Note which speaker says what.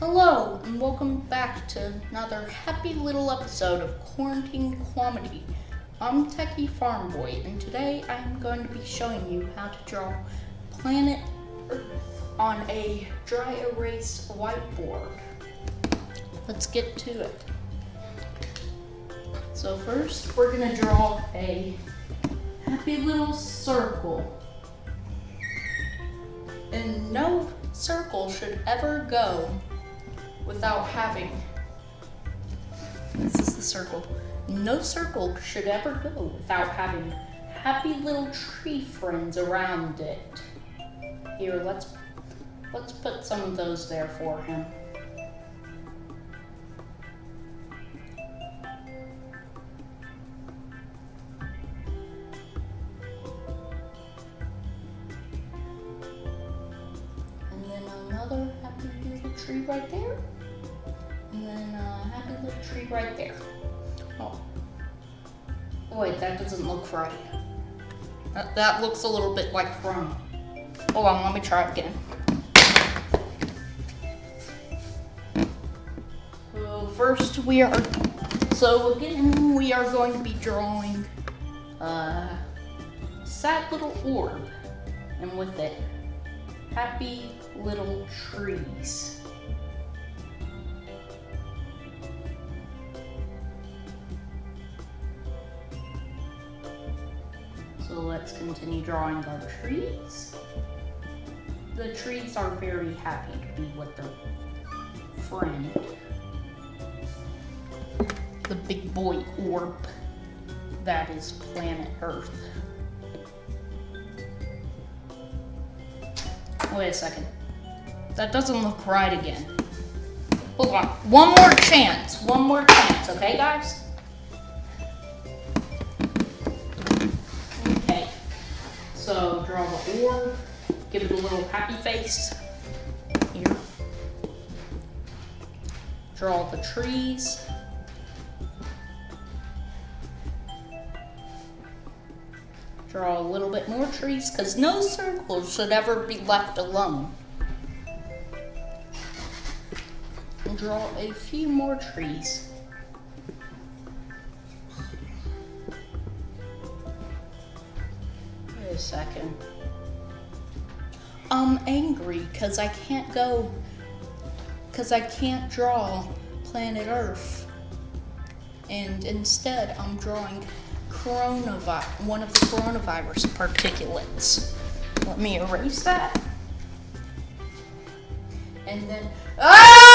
Speaker 1: Hello, and welcome back to another happy little episode of Quarantine Comedy. I'm Techie Farm Boy, and today I'm going to be showing you how to draw planet Earth on a dry erase whiteboard. Let's get to it. So first, we're gonna draw a happy little circle. And no circle should ever go without having. This is the circle. No circle should ever go without having happy little tree friends around it. Here, let's let's put some of those there for him. And then another happy little tree right there. And then a happy little tree right there. Oh. Wait, that doesn't look right. That, that looks a little bit like chrome. Hold on, let me try it again. So first we are, so again, we are going to be drawing a sad little orb. And with it, happy little trees. So let's continue drawing our trees. The trees are very happy to be with their friend. The big boy orb that is planet Earth. Wait a second. That doesn't look right again. Hold on. One more chance. One more chance, okay, guys? Give it a little happy face. Here. Draw the trees. Draw a little bit more trees because no circles should ever be left alone. Draw a few more trees. Wait a second. I'm angry because I can't go, because I can't draw planet Earth. And instead, I'm drawing coronavirus, one of the coronavirus particulates. Let me erase that. And then, ah!